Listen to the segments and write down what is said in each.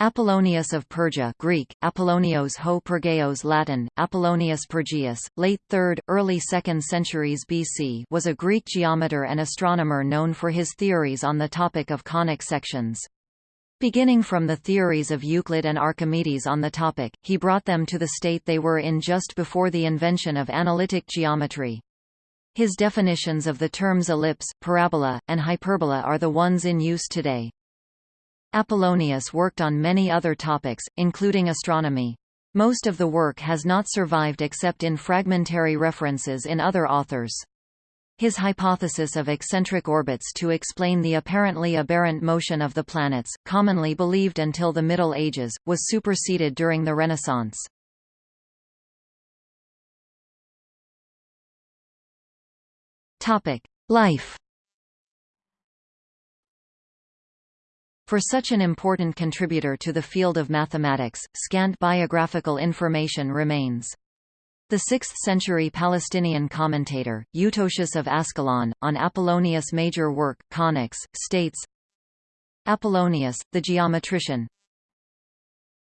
Apollonius of Perga Greek, Apollonios ho Pergeos Latin, Apollonius Pergaeus, late 3rd, early 2nd centuries BC was a Greek geometer and astronomer known for his theories on the topic of conic sections. Beginning from the theories of Euclid and Archimedes on the topic, he brought them to the state they were in just before the invention of analytic geometry. His definitions of the terms ellipse, parabola, and hyperbola are the ones in use today. Apollonius worked on many other topics, including astronomy. Most of the work has not survived except in fragmentary references in other authors. His hypothesis of eccentric orbits to explain the apparently aberrant motion of the planets, commonly believed until the Middle Ages, was superseded during the Renaissance. Life For such an important contributor to the field of mathematics, scant biographical information remains. The 6th-century Palestinian commentator, Eutocius of Ascalon, on Apollonius' major work, Conics, states, Apollonius, the geometrician,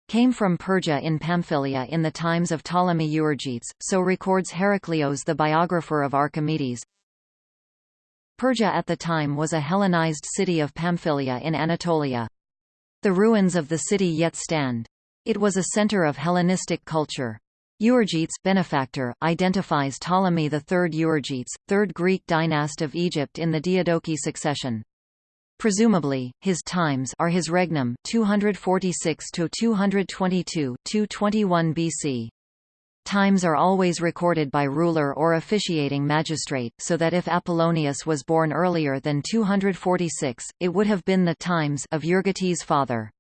came from Perga in Pamphylia in the times of Ptolemy Euergetes, so records Heraclios the biographer of Archimedes, Perga at the time was a Hellenized city of Pamphylia in Anatolia. The ruins of the city yet stand. It was a center of Hellenistic culture. Euergetes benefactor, identifies Ptolemy III Euergetes, third Greek dynast of Egypt in the Diadochi succession. Presumably, his times are his regnum 246 to 222, 221 BC. Times are always recorded by ruler or officiating magistrate, so that if Apollonius was born earlier than 246, it would have been the times of Euergetes' father.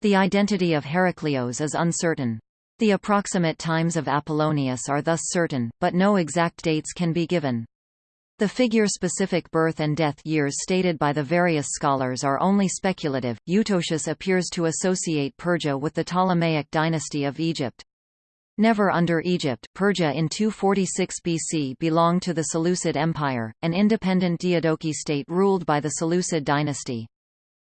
The identity of Heraclios is uncertain. The approximate times of Apollonius are thus certain, but no exact dates can be given. The figure-specific birth and death years stated by the various scholars are only speculative. Eutocius appears to associate Perga with the Ptolemaic dynasty of Egypt. Never under Egypt, Perga in 246 BC belonged to the Seleucid Empire, an independent Diadochi state ruled by the Seleucid dynasty.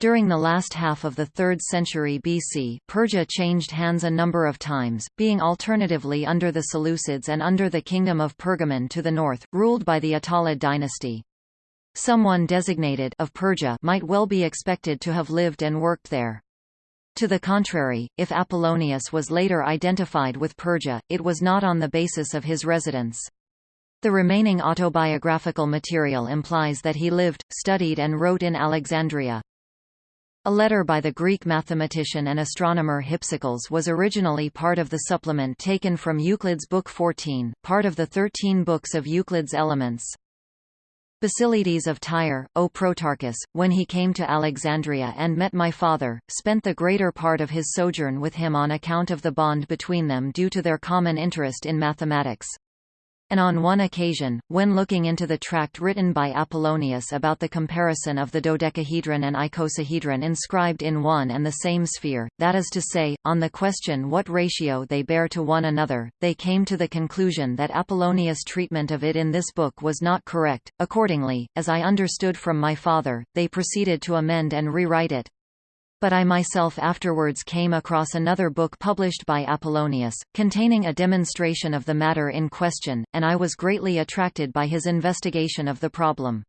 During the last half of the 3rd century BC, Perga changed hands a number of times, being alternatively under the Seleucids and under the Kingdom of Pergamon to the north, ruled by the Attalid dynasty. Someone designated of Perga might well be expected to have lived and worked there. To the contrary, if Apollonius was later identified with Perga, it was not on the basis of his residence. The remaining autobiographical material implies that he lived, studied and wrote in Alexandria. A letter by the Greek mathematician and astronomer Hypsicles was originally part of the supplement taken from Euclid's Book 14, part of the thirteen books of Euclid's Elements. Basilides of Tyre, O Protarchus, when he came to Alexandria and met my father, spent the greater part of his sojourn with him on account of the bond between them due to their common interest in mathematics and on one occasion, when looking into the tract written by Apollonius about the comparison of the dodecahedron and icosahedron inscribed in one and the same sphere, that is to say, on the question what ratio they bear to one another, they came to the conclusion that Apollonius' treatment of it in this book was not correct. Accordingly, as I understood from my father, they proceeded to amend and rewrite it but I myself afterwards came across another book published by Apollonius, containing a demonstration of the matter in question, and I was greatly attracted by his investigation of the problem.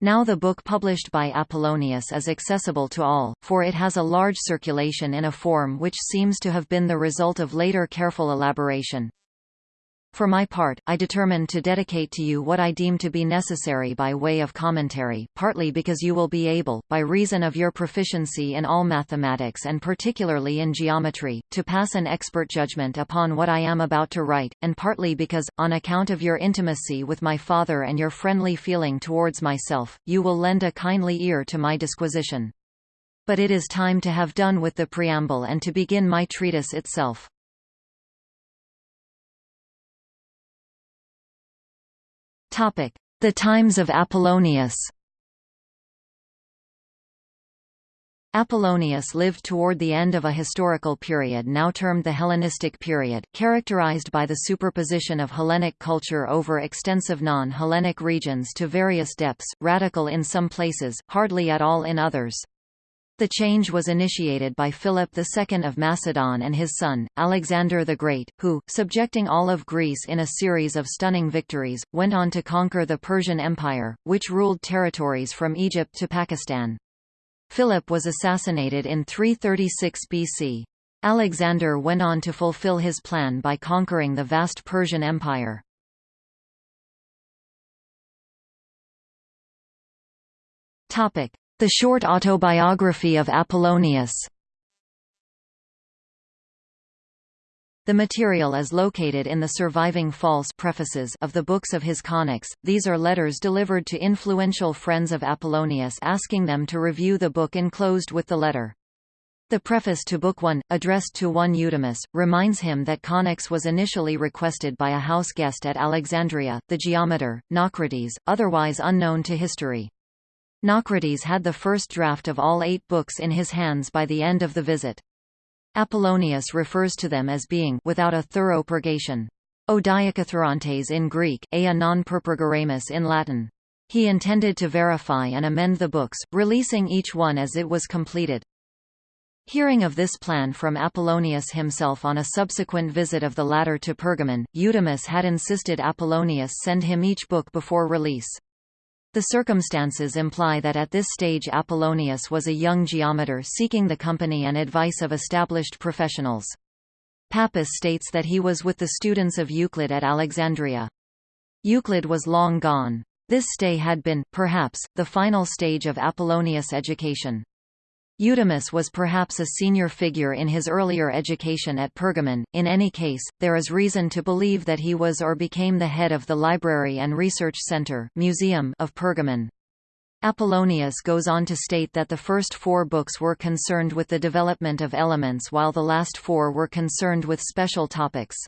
Now the book published by Apollonius is accessible to all, for it has a large circulation in a form which seems to have been the result of later careful elaboration. For my part, I determined to dedicate to you what I deem to be necessary by way of commentary, partly because you will be able, by reason of your proficiency in all mathematics and particularly in geometry, to pass an expert judgment upon what I am about to write, and partly because, on account of your intimacy with my father and your friendly feeling towards myself, you will lend a kindly ear to my disquisition. But it is time to have done with the preamble and to begin my treatise itself. The times of Apollonius Apollonius lived toward the end of a historical period now termed the Hellenistic period, characterized by the superposition of Hellenic culture over extensive non-Hellenic regions to various depths, radical in some places, hardly at all in others. The change was initiated by Philip II of Macedon and his son, Alexander the Great, who, subjecting all of Greece in a series of stunning victories, went on to conquer the Persian Empire, which ruled territories from Egypt to Pakistan. Philip was assassinated in 336 BC. Alexander went on to fulfill his plan by conquering the vast Persian Empire. Topic: the short autobiography of Apollonius The material is located in the surviving false prefaces of the books of his conics. These are letters delivered to influential friends of Apollonius asking them to review the book enclosed with the letter. The preface to Book 1, addressed to one Eudemus, reminds him that conics was initially requested by a house guest at Alexandria, the geometer, Naucrates, otherwise unknown to history. Naucrates had the first draft of all eight books in his hands by the end of the visit. Apollonius refers to them as being without a thorough purgation. O in Greek, ea non perpurgaremus in Latin. He intended to verify and amend the books, releasing each one as it was completed. Hearing of this plan from Apollonius himself on a subsequent visit of the latter to Pergamon, Eudemus had insisted Apollonius send him each book before release. The circumstances imply that at this stage Apollonius was a young geometer seeking the company and advice of established professionals. Pappus states that he was with the students of Euclid at Alexandria. Euclid was long gone. This stay had been, perhaps, the final stage of Apollonius' education. Eudemus was perhaps a senior figure in his earlier education at Pergamon, in any case, there is reason to believe that he was or became the head of the Library and Research Center museum of Pergamon. Apollonius goes on to state that the first four books were concerned with the development of elements while the last four were concerned with special topics.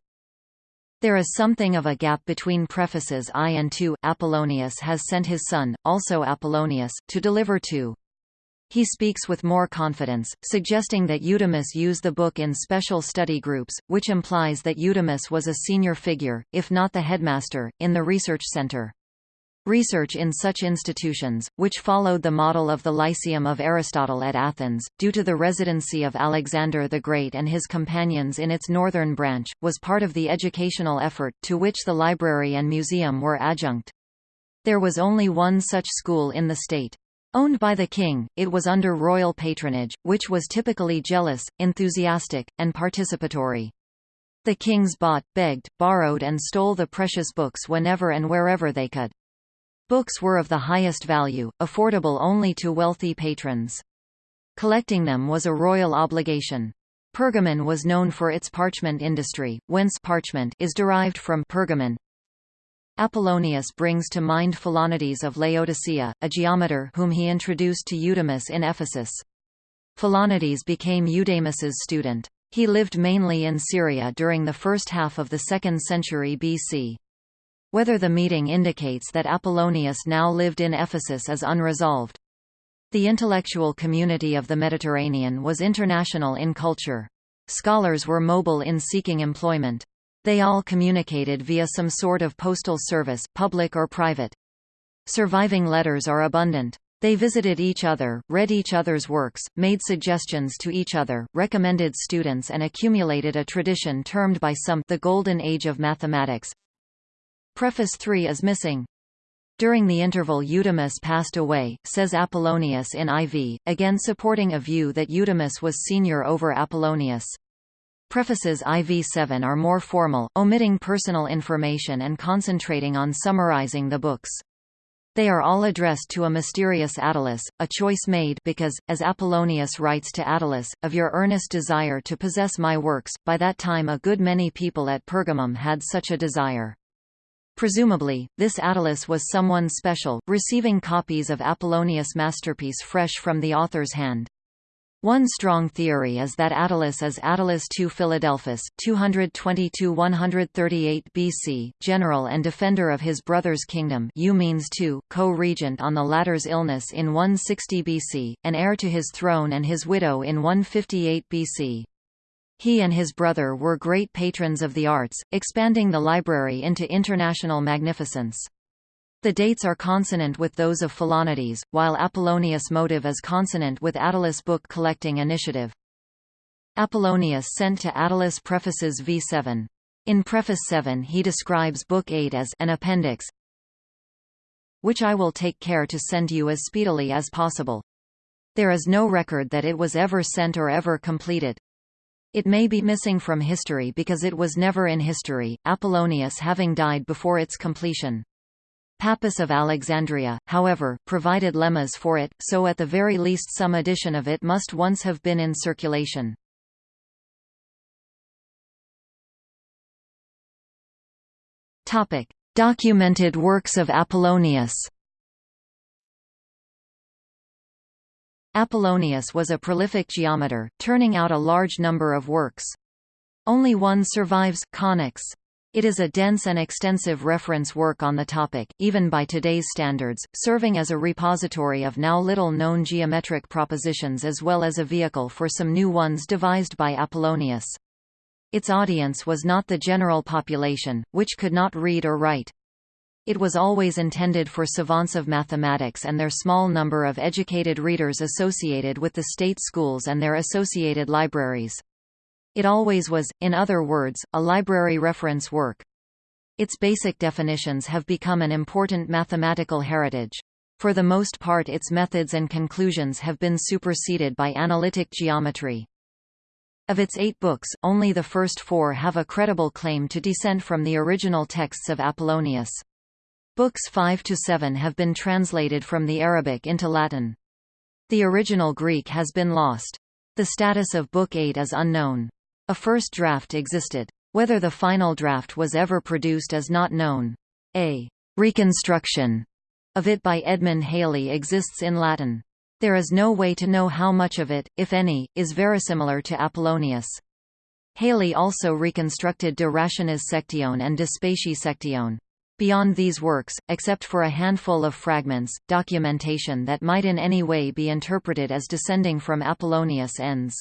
There is something of a gap between prefaces I and II. Apollonius has sent his son, also Apollonius, to deliver two. He speaks with more confidence, suggesting that Eudemus use the book in special study groups, which implies that Eudemus was a senior figure, if not the headmaster, in the research center. Research in such institutions, which followed the model of the Lyceum of Aristotle at Athens, due to the residency of Alexander the Great and his companions in its northern branch, was part of the educational effort, to which the library and museum were adjunct. There was only one such school in the state. Owned by the king, it was under royal patronage, which was typically jealous, enthusiastic, and participatory. The kings bought, begged, borrowed and stole the precious books whenever and wherever they could. Books were of the highest value, affordable only to wealthy patrons. Collecting them was a royal obligation. Pergamon was known for its parchment industry, whence parchment is derived from pergamon, Apollonius brings to mind Philonides of Laodicea, a geometer whom he introduced to Eudemus in Ephesus. Philonides became Eudemus's student. He lived mainly in Syria during the first half of the 2nd century BC. Whether the meeting indicates that Apollonius now lived in Ephesus is unresolved. The intellectual community of the Mediterranean was international in culture. Scholars were mobile in seeking employment. They all communicated via some sort of postal service, public or private. Surviving letters are abundant. They visited each other, read each other's works, made suggestions to each other, recommended students and accumulated a tradition termed by some the Golden Age of Mathematics. Preface 3 is missing. During the interval Eudemus passed away, says Apollonius in IV, again supporting a view that Eudemus was senior over Apollonius. Prefaces IV-7 are more formal, omitting personal information and concentrating on summarizing the books. They are all addressed to a mysterious Attalus, a choice made because, as Apollonius writes to Attalus, of your earnest desire to possess my works, by that time a good many people at Pergamum had such a desire. Presumably, this Attalus was someone special, receiving copies of Apollonius' masterpiece fresh from the author's hand. One strong theory is that Attalus is Attalus II Philadelphus 222–138 BC, general and defender of his brother's kingdom Eumenes II, co-regent on the latter's illness in 160 BC, and heir to his throne and his widow in 158 BC. He and his brother were great patrons of the arts, expanding the library into international magnificence. The dates are consonant with those of Philonides, while Apollonius' motive is consonant with Attalus' book collecting initiative. Apollonius sent to Attalus prefaces v7. In Preface 7 he describes Book 8 as an appendix, which I will take care to send you as speedily as possible. There is no record that it was ever sent or ever completed. It may be missing from history because it was never in history, Apollonius having died before its completion. Pappus of Alexandria, however, provided lemmas for it, so at the very least some edition of it must once have been in circulation. Documented works of Apollonius. Apollonius was a prolific geometer, turning out a large number of works. Only one survives, Conics. It is a dense and extensive reference work on the topic, even by today's standards, serving as a repository of now little-known geometric propositions as well as a vehicle for some new ones devised by Apollonius. Its audience was not the general population, which could not read or write. It was always intended for savants of mathematics and their small number of educated readers associated with the state schools and their associated libraries. It always was, in other words, a library reference work. Its basic definitions have become an important mathematical heritage. For the most part its methods and conclusions have been superseded by analytic geometry. Of its eight books, only the first four have a credible claim to descent from the original texts of Apollonius. Books 5 to 7 have been translated from the Arabic into Latin. The original Greek has been lost. The status of Book 8 is unknown. A first draft existed. Whether the final draft was ever produced is not known. A reconstruction of it by Edmund Halley exists in Latin. There is no way to know how much of it, if any, is verisimilar to Apollonius. Halley also reconstructed De Rationis Sectione and De Specie Sectione. Beyond these works, except for a handful of fragments, documentation that might in any way be interpreted as descending from Apollonius ends.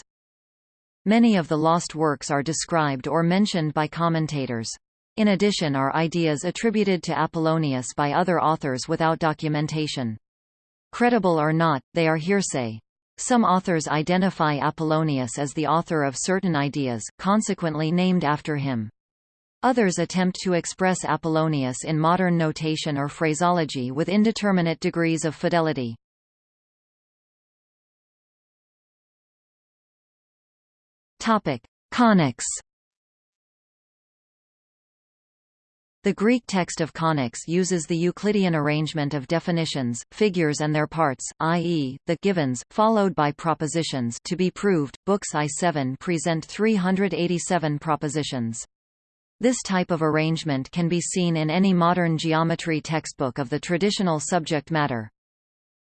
Many of the lost works are described or mentioned by commentators. In addition are ideas attributed to Apollonius by other authors without documentation. Credible or not, they are hearsay. Some authors identify Apollonius as the author of certain ideas, consequently named after him. Others attempt to express Apollonius in modern notation or phraseology with indeterminate degrees of fidelity. Topic: Conics The Greek text of conics uses the Euclidean arrangement of definitions, figures and their parts, i.e., the givens, followed by propositions to be proved. Books I-7 present 387 propositions. This type of arrangement can be seen in any modern geometry textbook of the traditional subject matter.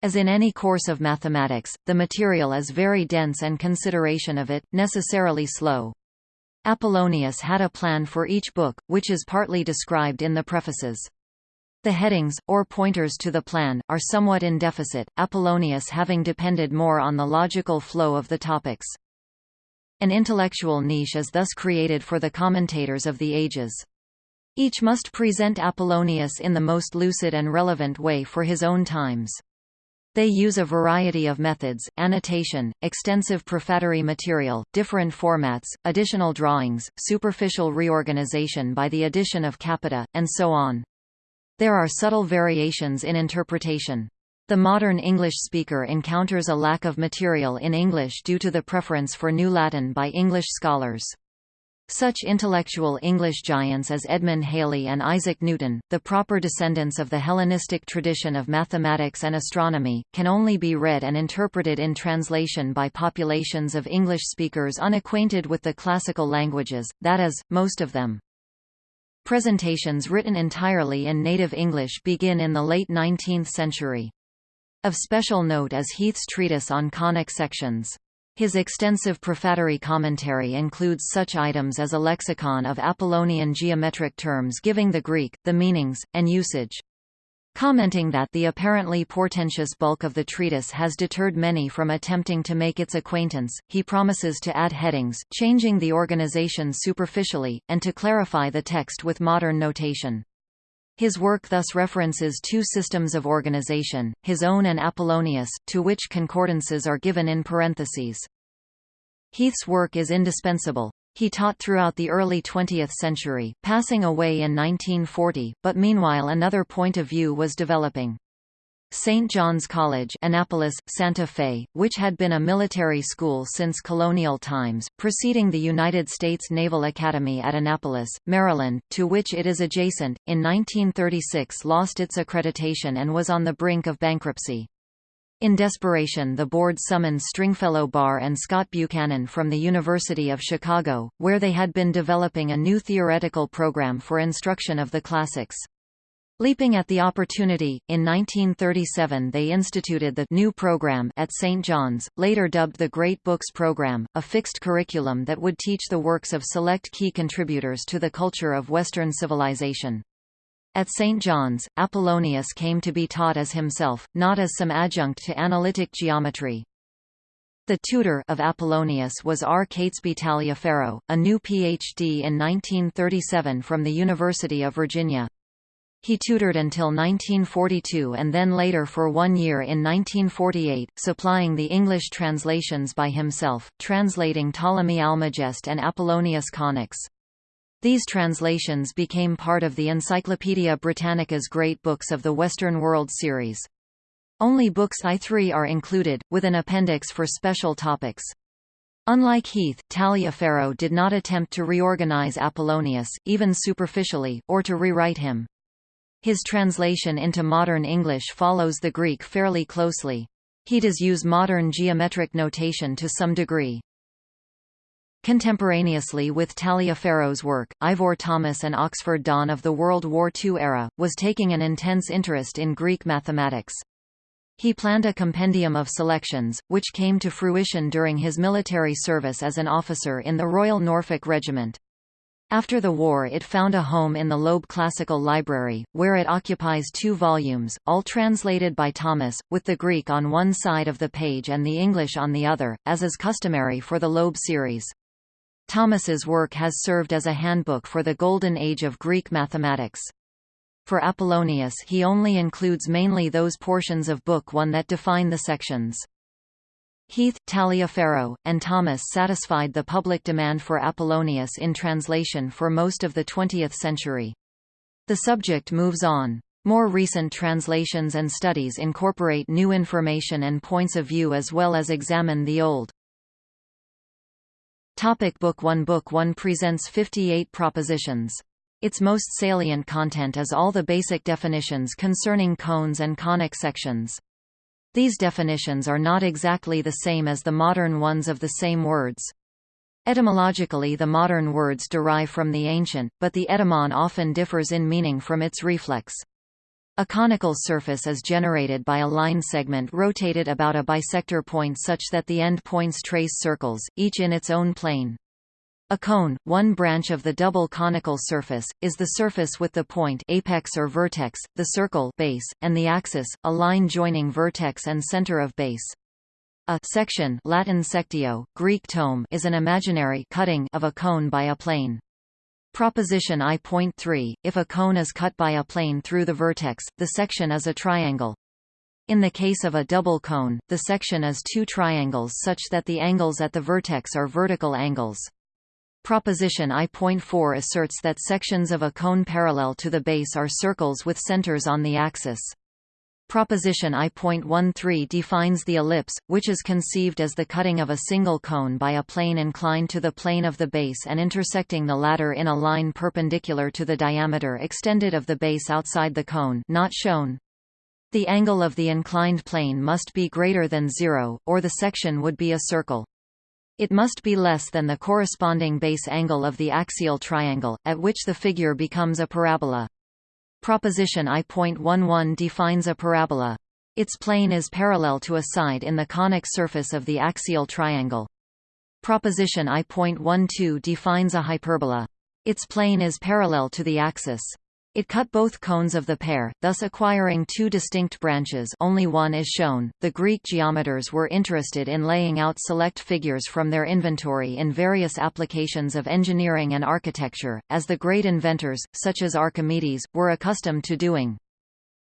As in any course of mathematics, the material is very dense and consideration of it, necessarily slow. Apollonius had a plan for each book, which is partly described in the prefaces. The headings, or pointers to the plan, are somewhat in deficit, Apollonius having depended more on the logical flow of the topics. An intellectual niche is thus created for the commentators of the ages. Each must present Apollonius in the most lucid and relevant way for his own times. They use a variety of methods, annotation, extensive prefatory material, different formats, additional drawings, superficial reorganization by the addition of capita, and so on. There are subtle variations in interpretation. The modern English speaker encounters a lack of material in English due to the preference for New Latin by English scholars. Such intellectual English giants as Edmund Halley and Isaac Newton, the proper descendants of the Hellenistic tradition of mathematics and astronomy, can only be read and interpreted in translation by populations of English speakers unacquainted with the classical languages, that is, most of them. Presentations written entirely in native English begin in the late 19th century. Of special note is Heath's treatise on conic sections. His extensive prefatory commentary includes such items as a lexicon of Apollonian geometric terms giving the Greek, the meanings, and usage. Commenting that the apparently portentous bulk of the treatise has deterred many from attempting to make its acquaintance, he promises to add headings, changing the organization superficially, and to clarify the text with modern notation. His work thus references two systems of organization, his own and Apollonius, to which concordances are given in parentheses. Heath's work is indispensable. He taught throughout the early 20th century, passing away in 1940, but meanwhile another point of view was developing. St. John's College Annapolis, Santa Fe, which had been a military school since colonial times, preceding the United States Naval Academy at Annapolis, Maryland, to which it is adjacent, in 1936 lost its accreditation and was on the brink of bankruptcy. In desperation the board summoned Stringfellow Barr and Scott Buchanan from the University of Chicago, where they had been developing a new theoretical program for instruction of the classics. Leaping at the opportunity, in 1937 they instituted the new program at St. John's, later dubbed the Great Books Program, a fixed curriculum that would teach the works of select key contributors to the culture of Western civilization. At St. John's, Apollonius came to be taught as himself, not as some adjunct to analytic geometry. The tutor of Apollonius was R. Catesby Taliaferro, a new Ph.D. in 1937 from the University of Virginia. He tutored until 1942 and then later for one year in 1948, supplying the English translations by himself, translating Ptolemy Almagest and Apollonius Conics. These translations became part of the Encyclopaedia Britannica's Great Books of the Western World series. Only books I3 are included, with an appendix for special topics. Unlike Heath, Taliaferro did not attempt to reorganize Apollonius, even superficially, or to rewrite him. His translation into modern English follows the Greek fairly closely. He does use modern geometric notation to some degree. Contemporaneously with Taliaferro's work, Ivor Thomas an Oxford Don of the World War II era, was taking an intense interest in Greek mathematics. He planned a compendium of selections, which came to fruition during his military service as an officer in the Royal Norfolk Regiment. After the war it found a home in the Loeb Classical Library, where it occupies two volumes, all translated by Thomas, with the Greek on one side of the page and the English on the other, as is customary for the Loeb series. Thomas's work has served as a handbook for the golden age of Greek mathematics. For Apollonius he only includes mainly those portions of Book 1 that define the sections. Heath, Taliaferro, and Thomas satisfied the public demand for Apollonius in translation for most of the 20th century. The subject moves on. More recent translations and studies incorporate new information and points of view as well as examine the old. Topic Book 1 Book 1 presents 58 propositions. Its most salient content is all the basic definitions concerning cones and conic sections. These definitions are not exactly the same as the modern ones of the same words. Etymologically the modern words derive from the ancient, but the etymon often differs in meaning from its reflex. A conical surface is generated by a line segment rotated about a bisector point such that the end points trace circles, each in its own plane. A cone, one branch of the double conical surface, is the surface with the point apex or vertex, the circle base, and the axis, a line joining vertex and center of base. A section Latin sectio, Greek tome is an imaginary cutting of a cone by a plane. Proposition I.3, if a cone is cut by a plane through the vertex, the section is a triangle. In the case of a double cone, the section is two triangles such that the angles at the vertex are vertical angles. Proposition I.4 asserts that sections of a cone parallel to the base are circles with centers on the axis. Proposition I.13 defines the ellipse, which is conceived as the cutting of a single cone by a plane inclined to the plane of the base and intersecting the latter in a line perpendicular to the diameter extended of the base outside the cone not shown. The angle of the inclined plane must be greater than zero, or the section would be a circle. It must be less than the corresponding base angle of the axial triangle, at which the figure becomes a parabola. Proposition I.11 defines a parabola. Its plane is parallel to a side in the conic surface of the axial triangle. Proposition I.12 defines a hyperbola. Its plane is parallel to the axis. It cut both cones of the pair, thus acquiring two distinct branches only one is shown. The Greek geometers were interested in laying out select figures from their inventory in various applications of engineering and architecture, as the great inventors, such as Archimedes, were accustomed to doing.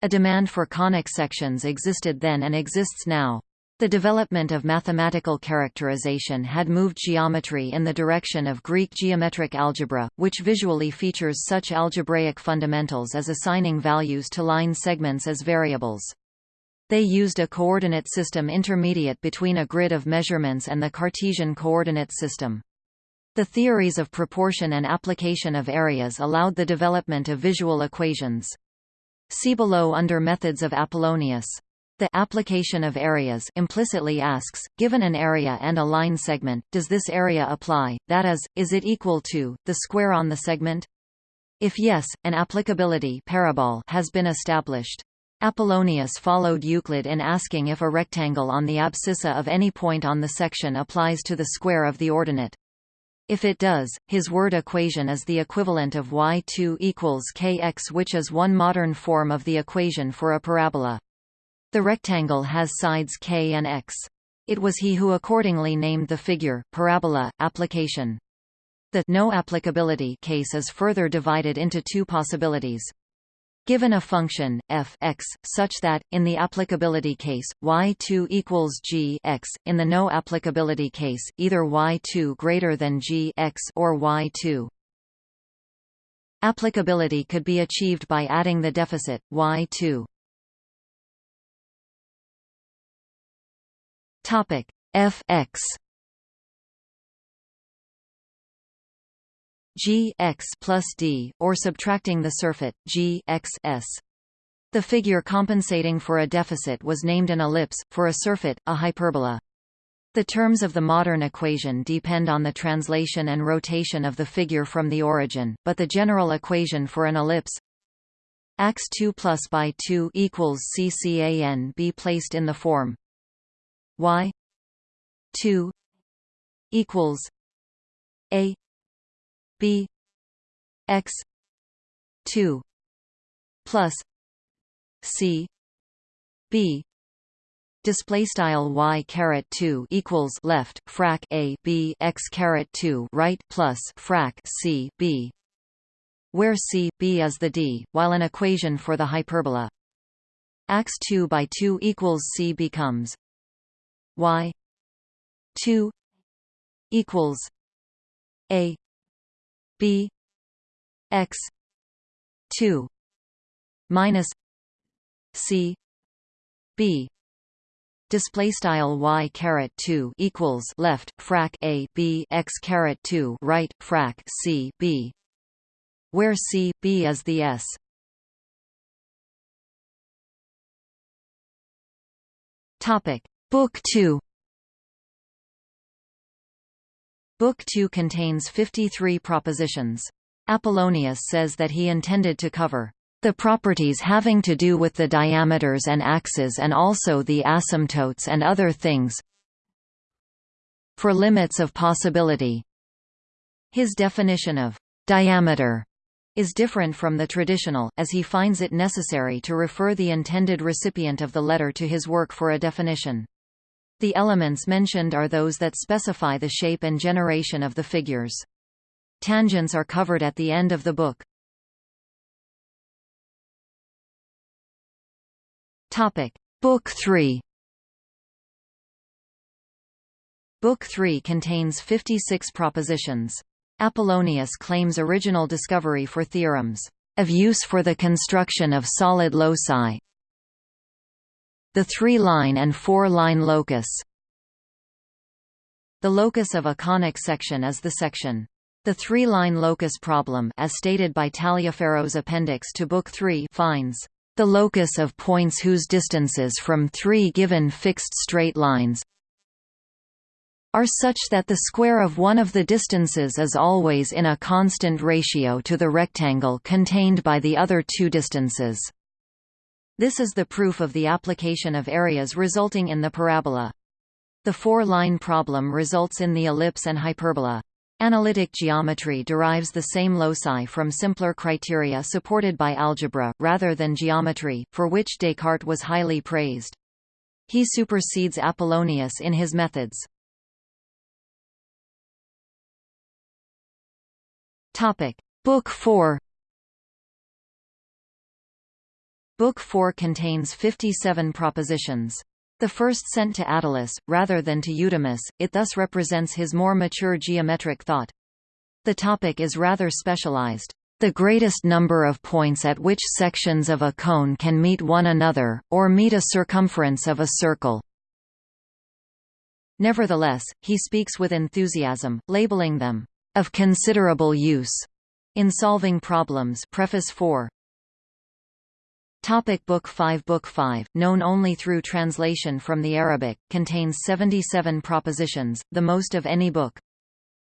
A demand for conic sections existed then and exists now. The development of mathematical characterization had moved geometry in the direction of Greek geometric algebra, which visually features such algebraic fundamentals as assigning values to line segments as variables. They used a coordinate system intermediate between a grid of measurements and the Cartesian coordinate system. The theories of proportion and application of areas allowed the development of visual equations. See below under methods of Apollonius. The application of areas implicitly asks, given an area and a line segment, does this area apply, that is, is it equal to, the square on the segment? If yes, an applicability parabole has been established. Apollonius followed Euclid in asking if a rectangle on the abscissa of any point on the section applies to the square of the ordinate. If it does, his word equation is the equivalent of y2 equals kx which is one modern form of the equation for a parabola. The rectangle has sides k and x. It was he who accordingly named the figure, parabola, application. The no applicability case is further divided into two possibilities. Given a function, f x, such that, in the applicability case, y2 equals g x, in the no applicability case, either y2 greater than g x or y2. Applicability could be achieved by adding the deficit, y2. Topic f x g x plus d, or subtracting the surfeit g x s. The figure compensating for a deficit was named an ellipse, for a surfeit, a hyperbola. The terms of the modern equation depend on the translation and rotation of the figure from the origin, but the general equation for an ellipse x 2 plus by 2 equals ccan be placed in the form y 2 equals a b x 2 plus c b. Display style y caret 2 equals left frac a b x caret 2 right plus frac c b. Where c b is the d while an equation for the hyperbola. Ax 2 by 2 equals c becomes y 2 equals a b x 2 minus c b. Display style y caret 2 equals left frac a b x caret 2 right frac c b. Where c b is the s. Topic book 2 Book 2 contains 53 propositions. Apollonius says that he intended to cover the properties having to do with the diameters and axes and also the asymptotes and other things for limits of possibility. His definition of diameter is different from the traditional, as he finds it necessary to refer the intended recipient of the letter to his work for a definition. The elements mentioned are those that specify the shape and generation of the figures. Tangents are covered at the end of the book. Topic: Book 3. Book 3 contains 56 propositions. Apollonius claims original discovery for theorems of use for the construction of solid loci, the three-line and four-line locus The locus of a conic section is the section. The three-line locus problem as stated by Taliaferro's appendix to Book 3 finds the locus of points whose distances from three given fixed straight lines are such that the square of one of the distances is always in a constant ratio to the rectangle contained by the other two distances. This is the proof of the application of areas resulting in the parabola. The four-line problem results in the ellipse and hyperbola. Analytic geometry derives the same loci from simpler criteria supported by algebra, rather than geometry, for which Descartes was highly praised. He supersedes Apollonius in his methods. Book 4 Book 4 contains 57 propositions. The first sent to Attalus, rather than to Eudemus, it thus represents his more mature geometric thought. The topic is rather specialized. The greatest number of points at which sections of a cone can meet one another, or meet a circumference of a circle. Nevertheless, he speaks with enthusiasm, labeling them, "...of considerable use." in solving problems Preface 4. Topic Book 5 Book 5, known only through translation from the Arabic, contains 77 propositions, the most of any book.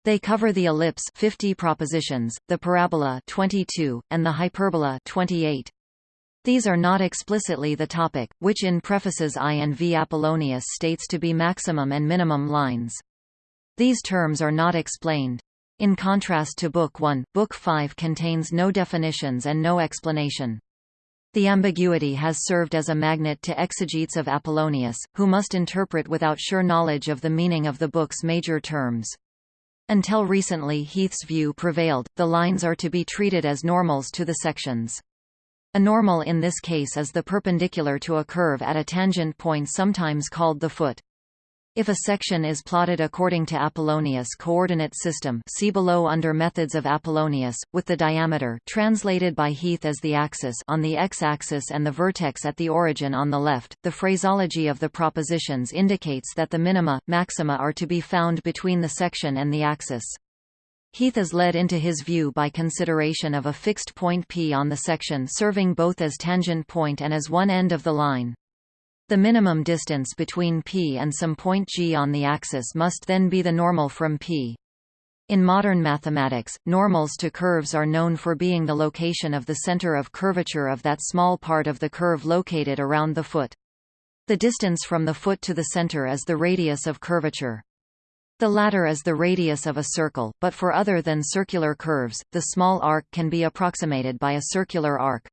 They cover the ellipse 50 propositions, the parabola 22, and the hyperbola 28. These are not explicitly the topic, which in prefaces I and V Apollonius states to be maximum and minimum lines. These terms are not explained. In contrast to Book 1, Book 5 contains no definitions and no explanation. The ambiguity has served as a magnet to exegetes of Apollonius, who must interpret without sure knowledge of the meaning of the book's major terms. Until recently Heath's view prevailed, the lines are to be treated as normals to the sections. A normal in this case is the perpendicular to a curve at a tangent point sometimes called the foot. If a section is plotted according to Apollonius coordinate system see below under methods of Apollonius, with the diameter translated by Heath as the axis on the x-axis and the vertex at the origin on the left, the phraseology of the propositions indicates that the minima, maxima are to be found between the section and the axis. Heath is led into his view by consideration of a fixed point P on the section serving both as tangent point and as one end of the line. The minimum distance between P and some point G on the axis must then be the normal from P. In modern mathematics, normals to curves are known for being the location of the center of curvature of that small part of the curve located around the foot. The distance from the foot to the center is the radius of curvature. The latter is the radius of a circle, but for other than circular curves, the small arc can be approximated by a circular arc.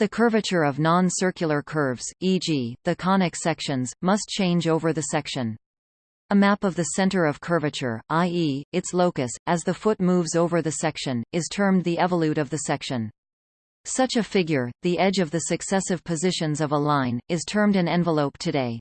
The curvature of non-circular curves, e.g., the conic sections, must change over the section. A map of the center of curvature, i.e., its locus, as the foot moves over the section, is termed the evolute of the section. Such a figure, the edge of the successive positions of a line, is termed an envelope today.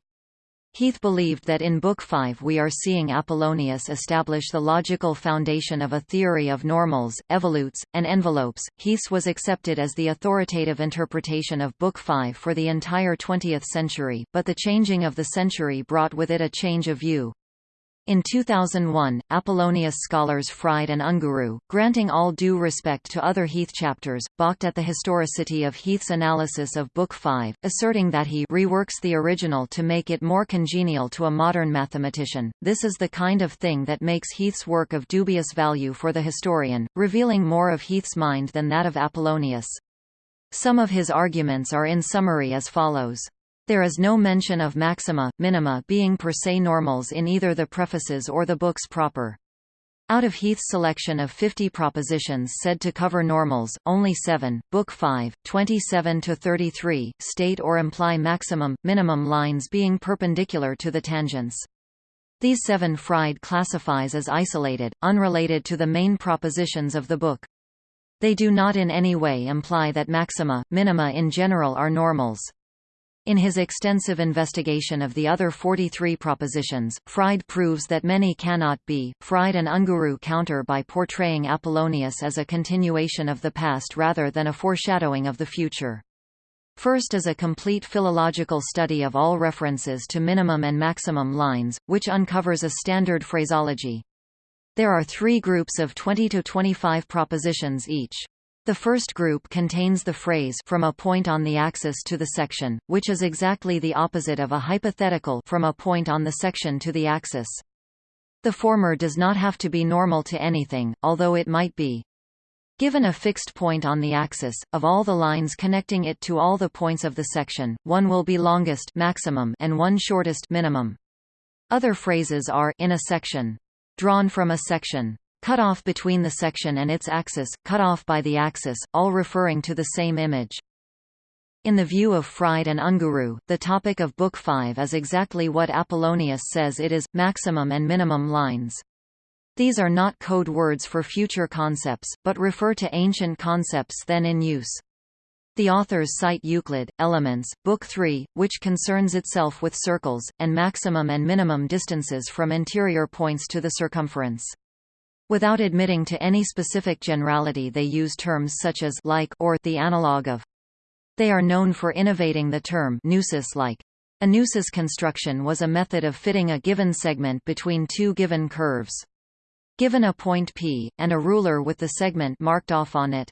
Heath believed that in Book 5 we are seeing Apollonius establish the logical foundation of a theory of normals, evolutes, and envelopes. Heath was accepted as the authoritative interpretation of Book 5 for the entire 20th century, but the changing of the century brought with it a change of view. In 2001, Apollonius scholars Fried and Unguru, granting all due respect to other Heath chapters, balked at the historicity of Heath's analysis of Book 5, asserting that he reworks the original to make it more congenial to a modern mathematician. This is the kind of thing that makes Heath's work of dubious value for the historian, revealing more of Heath's mind than that of Apollonius. Some of his arguments are in summary as follows. There is no mention of maxima, minima being per se normals in either the prefaces or the books proper. Out of Heath's selection of 50 propositions said to cover normals, only 7, Book 5, 27–33, state or imply maximum, minimum lines being perpendicular to the tangents. These seven Fried classifies as isolated, unrelated to the main propositions of the book. They do not in any way imply that maxima, minima in general are normals. In his extensive investigation of the other 43 propositions, Fried proves that many cannot be. Fried and Unguru counter by portraying Apollonius as a continuation of the past rather than a foreshadowing of the future. First is a complete philological study of all references to minimum and maximum lines, which uncovers a standard phraseology. There are three groups of 20 to 25 propositions each. The first group contains the phrase from a point on the axis to the section, which is exactly the opposite of a hypothetical from a point on the section to the axis. The former does not have to be normal to anything, although it might be. Given a fixed point on the axis, of all the lines connecting it to all the points of the section, one will be longest maximum and one shortest minimum. Other phrases are in a section, drawn from a section, cut off between the section and its axis, cut off by the axis, all referring to the same image. In the view of Fried and Unguru, the topic of Book 5 is exactly what Apollonius says it is, maximum and minimum lines. These are not code words for future concepts, but refer to ancient concepts then in use. The authors cite Euclid, Elements, Book 3, which concerns itself with circles, and maximum and minimum distances from interior points to the circumference. Without admitting to any specific generality they use terms such as like or the analog of. They are known for innovating the term neusis-like. A neusis construction was a method of fitting a given segment between two given curves. Given a point P, and a ruler with the segment marked off on it.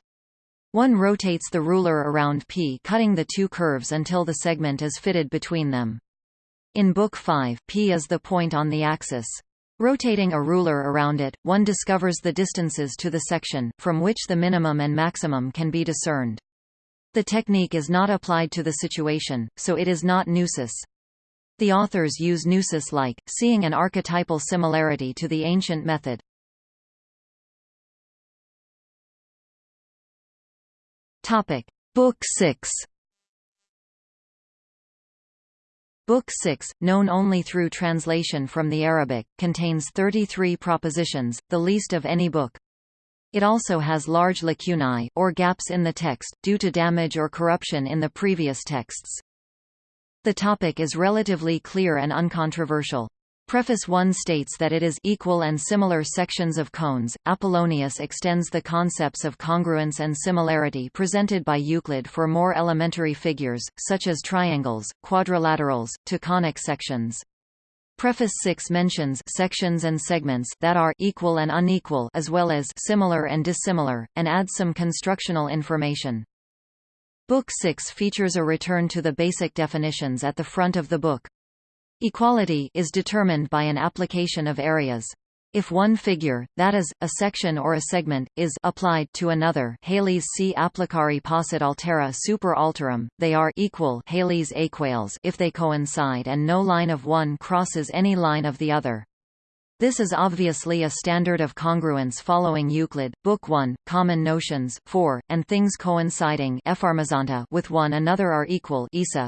One rotates the ruler around P cutting the two curves until the segment is fitted between them. In Book 5, P is the point on the axis. Rotating a ruler around it, one discovers the distances to the section, from which the minimum and maximum can be discerned. The technique is not applied to the situation, so it is not neusis. The authors use neusis-like, seeing an archetypal similarity to the ancient method. Topic: Book 6. Book 6, known only through translation from the Arabic, contains 33 propositions, the least of any book. It also has large lacunae, or gaps in the text, due to damage or corruption in the previous texts. The topic is relatively clear and uncontroversial. Preface 1 states that it is equal and similar sections of cones. Apollonius extends the concepts of congruence and similarity presented by Euclid for more elementary figures, such as triangles, quadrilaterals, to conic sections. Preface 6 mentions sections and segments that are equal and unequal as well as similar and dissimilar, and adds some constructional information. Book 6 features a return to the basic definitions at the front of the book. Equality is determined by an application of areas. If one figure, that is, a section or a segment, is applied to another Halley's C applicari possit altera super alterum, they are equal Halley's aequales if they coincide and no line of one crosses any line of the other. This is obviously a standard of congruence following Euclid, Book 1, Common Notions, 4, and things coinciding with one another are equal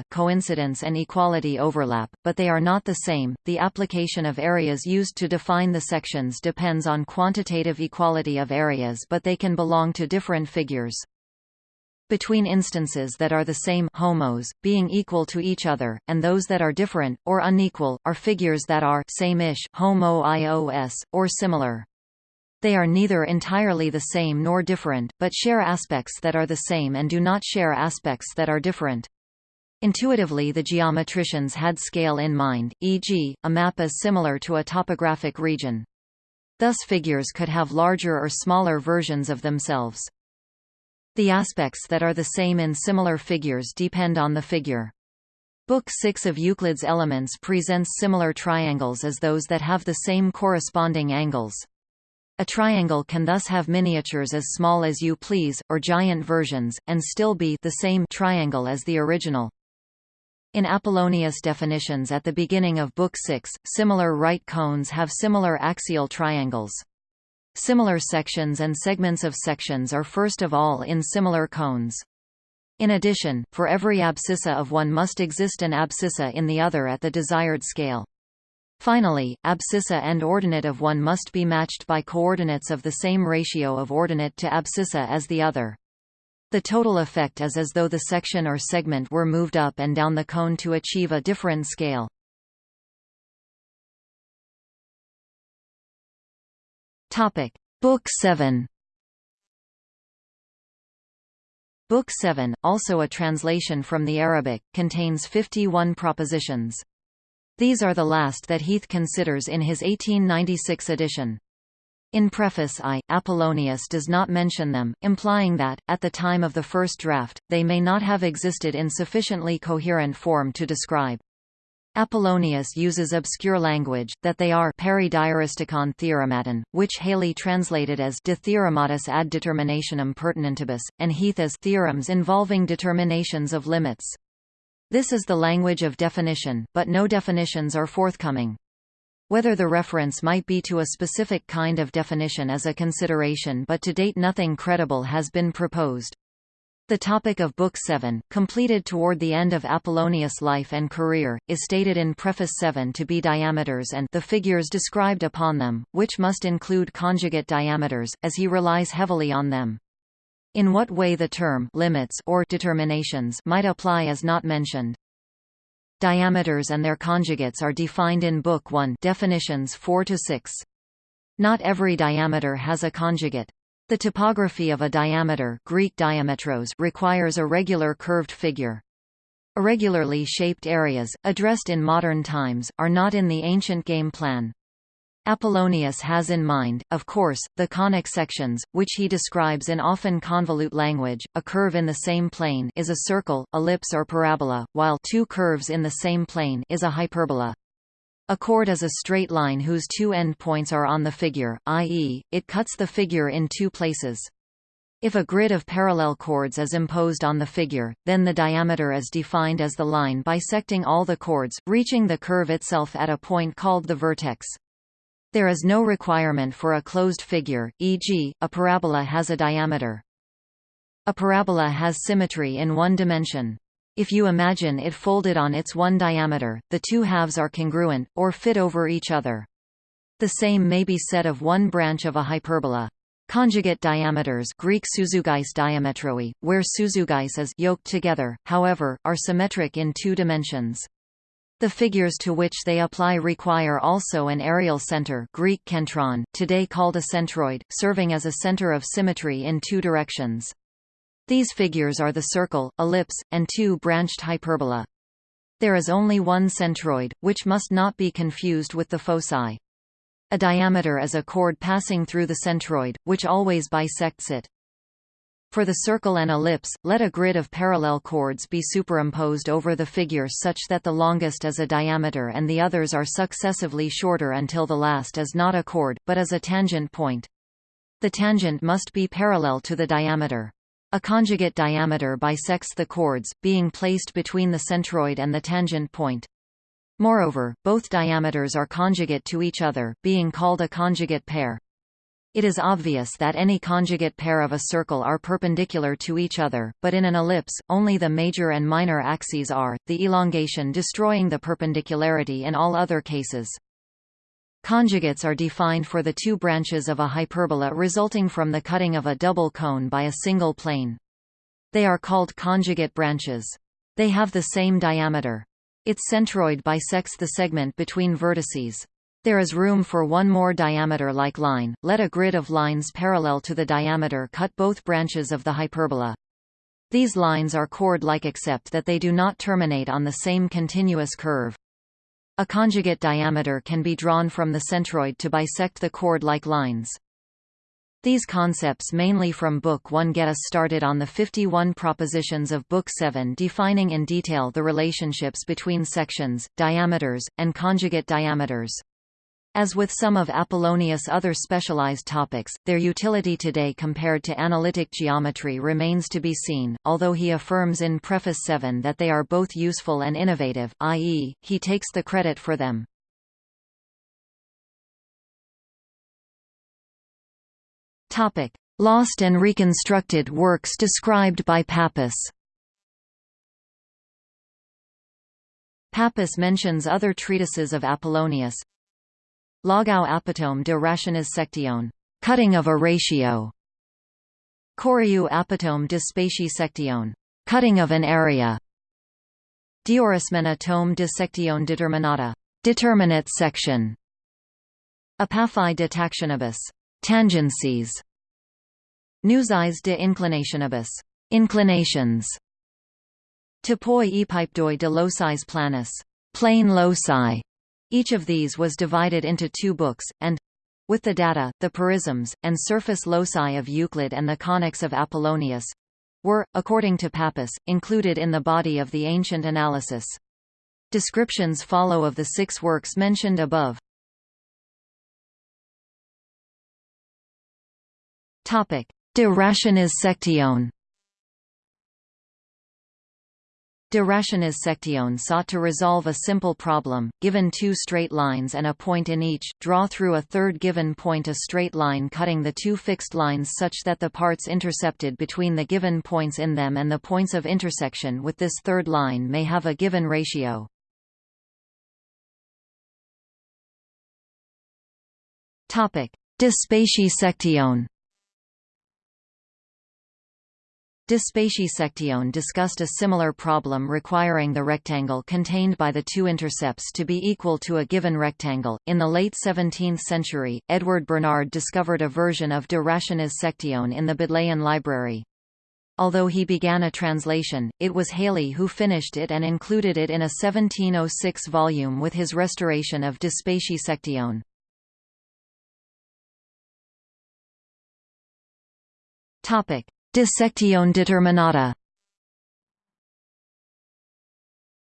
coincidence and equality overlap, but they are not the same. The application of areas used to define the sections depends on quantitative equality of areas but they can belong to different figures between instances that are the same homos, being equal to each other, and those that are different, or unequal, are figures that are same-ish, homo-ios, or similar. They are neither entirely the same nor different, but share aspects that are the same and do not share aspects that are different. Intuitively the geometricians had scale in mind, e.g., a map is similar to a topographic region. Thus figures could have larger or smaller versions of themselves. The aspects that are the same in similar figures depend on the figure. Book 6 of Euclid's Elements presents similar triangles as those that have the same corresponding angles. A triangle can thus have miniatures as small as you please, or giant versions, and still be the same triangle as the original. In Apollonius' definitions at the beginning of Book 6, similar right cones have similar axial triangles. Similar sections and segments of sections are first of all in similar cones. In addition, for every abscissa of one must exist an abscissa in the other at the desired scale. Finally, abscissa and ordinate of one must be matched by coordinates of the same ratio of ordinate to abscissa as the other. The total effect is as though the section or segment were moved up and down the cone to achieve a different scale. Topic: Book 7. Book 7, also a translation from the Arabic, contains 51 propositions. These are the last that Heath considers in his 1896 edition. In preface I, Apollonius does not mention them, implying that, at the time of the first draft, they may not have existed in sufficiently coherent form to describe. Apollonius uses obscure language, that they are peridiaristicon theorematon, which Halley translated as de theorematis ad determinationem pertinentibus, and Heath as theorems involving determinations of limits. This is the language of definition, but no definitions are forthcoming. Whether the reference might be to a specific kind of definition is a consideration but to date nothing credible has been proposed. The topic of Book 7, completed toward the end of Apollonius' life and career, is stated in Preface 7 to be diameters and the figures described upon them, which must include conjugate diameters, as he relies heavily on them. In what way the term limits or determinations might apply is not mentioned. Diameters and their conjugates are defined in Book 1 definitions 4 to 6. Not every diameter has a conjugate. The topography of a diameter Greek diametros requires a regular curved figure. Irregularly shaped areas, addressed in modern times, are not in the ancient game plan. Apollonius has in mind, of course, the conic sections, which he describes in often convolute language. A curve in the same plane is a circle, ellipse or parabola, while two curves in the same plane is a hyperbola. A chord is a straight line whose two endpoints are on the figure, i.e., it cuts the figure in two places. If a grid of parallel chords is imposed on the figure, then the diameter is defined as the line bisecting all the chords, reaching the curve itself at a point called the vertex. There is no requirement for a closed figure, e.g., a parabola has a diameter. A parabola has symmetry in one dimension. If you imagine it folded on its one diameter, the two halves are congruent, or fit over each other. The same may be said of one branch of a hyperbola. Conjugate diameters Greek suzugais diametroi, where suzugais is yoked together, however, are symmetric in two dimensions. The figures to which they apply require also an aerial center Greek kentron, today called a centroid, serving as a center of symmetry in two directions. These figures are the circle, ellipse, and two branched hyperbola. There is only one centroid, which must not be confused with the foci. A diameter is a chord passing through the centroid, which always bisects it. For the circle and ellipse, let a grid of parallel chords be superimposed over the figure such that the longest is a diameter and the others are successively shorter until the last is not a chord, but is a tangent point. The tangent must be parallel to the diameter. A conjugate diameter bisects the chords, being placed between the centroid and the tangent point. Moreover, both diameters are conjugate to each other, being called a conjugate pair. It is obvious that any conjugate pair of a circle are perpendicular to each other, but in an ellipse, only the major and minor axes are, the elongation destroying the perpendicularity in all other cases. Conjugates are defined for the two branches of a hyperbola resulting from the cutting of a double cone by a single plane. They are called conjugate branches. They have the same diameter. Its centroid bisects the segment between vertices. There is room for one more diameter-like line, let a grid of lines parallel to the diameter cut both branches of the hyperbola. These lines are chord-like except that they do not terminate on the same continuous curve. A conjugate diameter can be drawn from the centroid to bisect the chord-like lines. These concepts mainly from Book 1 get us started on the 51 propositions of Book 7 defining in detail the relationships between sections, diameters, and conjugate diameters. As with some of Apollonius' other specialized topics, their utility today compared to analytic geometry remains to be seen, although he affirms in Preface 7 that they are both useful and innovative, i.e., he takes the credit for them. Topic: Lost and reconstructed works described by Pappus. Pappus mentions other treatises of Apollonius, Logou apotome de rationis cutting of a ratio. Choriou apotome de spatii cutting of an area. Diorismena tome de section determinata, determinate section. Apaphi de tactionibus, tangencies. Neuseis de inclinationibus, inclinations. Topoi epipedoi de locis planus, plane loci. Each of these was divided into two books, and with the data, the porisms, and surface loci of Euclid and the conics of Apollonius were, according to Pappus, included in the body of the ancient analysis. Descriptions follow of the six works mentioned above. De rationis section De Rationis section sought to resolve a simple problem, given two straight lines and a point in each, draw through a third given point a straight line cutting the two fixed lines such that the parts intercepted between the given points in them and the points of intersection with this third line may have a given ratio. De Spatii section De Spatii section discussed a similar problem requiring the rectangle contained by the two intercepts to be equal to a given rectangle. In the late 17th century, Edward Bernard discovered a version of De Rationis section in the Bodleian Library. Although he began a translation, it was Halley who finished it and included it in a 1706 volume with his restoration of De section. Topic: Dissection determinata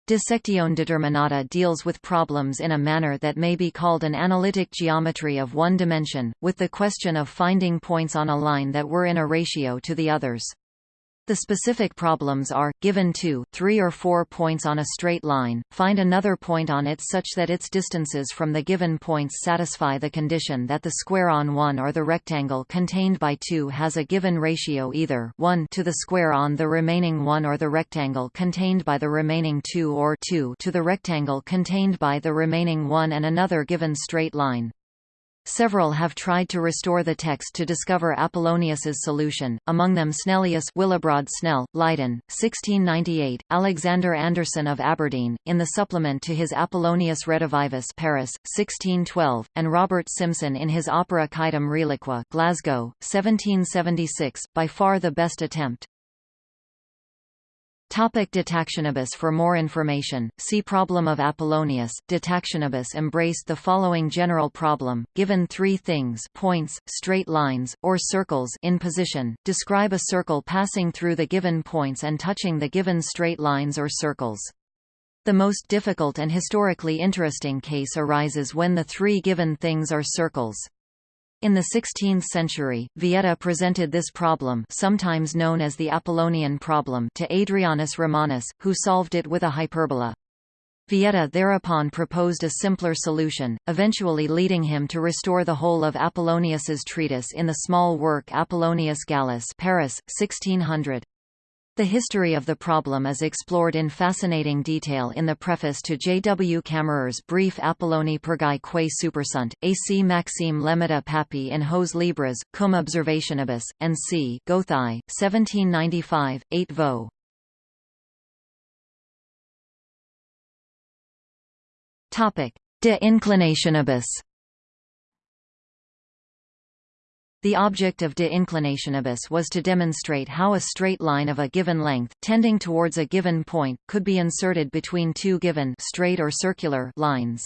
Dissection determinata deals with problems in a manner that may be called an analytic geometry of one dimension, with the question of finding points on a line that were in a ratio to the others. The specific problems are, given two, three or four points on a straight line, find another point on it such that its distances from the given points satisfy the condition that the square on one or the rectangle contained by two has a given ratio either 1 to the square on the remaining one or the rectangle contained by the remaining two or 2 to the rectangle contained by the remaining one and another given straight line. Several have tried to restore the text to discover Apollonius's solution, among them Snellius Willebrord Snell, Leiden, 1698, Alexander Anderson of Aberdeen, in the supplement to his Apollonius Redivivus Paris, 1612, and Robert Simson in his opera Quaedam Reliqua Glasgow, 1776, by far the best attempt. Topic Detactionibus For more information, see Problem of Apollonius. Detactionibus embraced the following general problem, given three things points, straight lines, or circles in position, describe a circle passing through the given points and touching the given straight lines or circles. The most difficult and historically interesting case arises when the three given things are circles. In the 16th century, Vieta presented this problem sometimes known as the Apollonian problem to Adrianus Romanus, who solved it with a hyperbola. Vieta thereupon proposed a simpler solution, eventually leading him to restore the whole of Apollonius's treatise in the small work Apollonius Gallus Paris, 1600. The history of the problem is explored in fascinating detail in the preface to J. W. Camerer's brief Apollonie Pergae quae supersunt, A.C. Maxime Lemmata Pappi in Hos Libres, cum observationibus, and C. Gothai, 1795, 8 vo. De inclinationibus The object of de inclinationibus was to demonstrate how a straight line of a given length, tending towards a given point, could be inserted between two given straight or circular lines.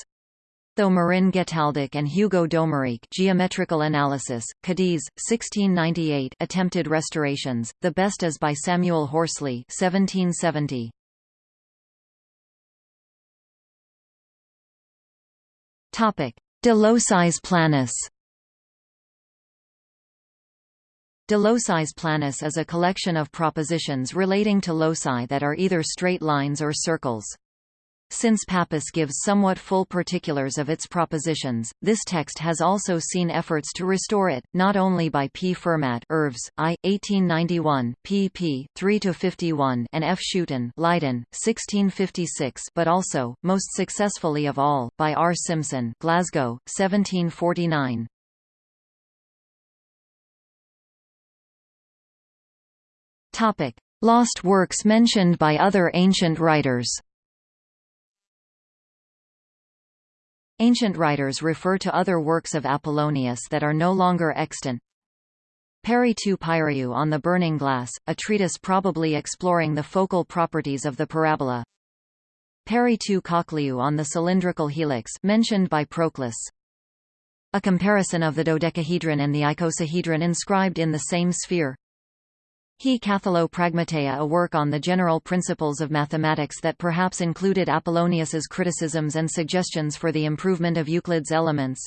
Though Marin Getaldic and Hugo d'Omerique Geometrical Analysis, Cadiz, 1698 attempted restorations, the best is by Samuel Horsley 1770. De locis planus De locis planus is a collection of propositions relating to loci that are either straight lines or circles. Since Pappus gives somewhat full particulars of its propositions, this text has also seen efforts to restore it, not only by P. Fermat Irvs, I. 1891, pp. 3–51 and F. Schooten Leiden, 1656 but also, most successfully of all, by R. Simson Glasgow, 1749. Topic: Lost works mentioned by other ancient writers. Ancient writers refer to other works of Apollonius that are no longer extant. Peri tu Pyriou on the burning glass, a treatise probably exploring the focal properties of the parabola. Peri tu Cochliou on the cylindrical helix mentioned by Proclus. A comparison of the dodecahedron and the icosahedron inscribed in the same sphere. He Cathalo Pragmateia a work on the general principles of mathematics that perhaps included Apollonius's criticisms and suggestions for the improvement of Euclid's elements.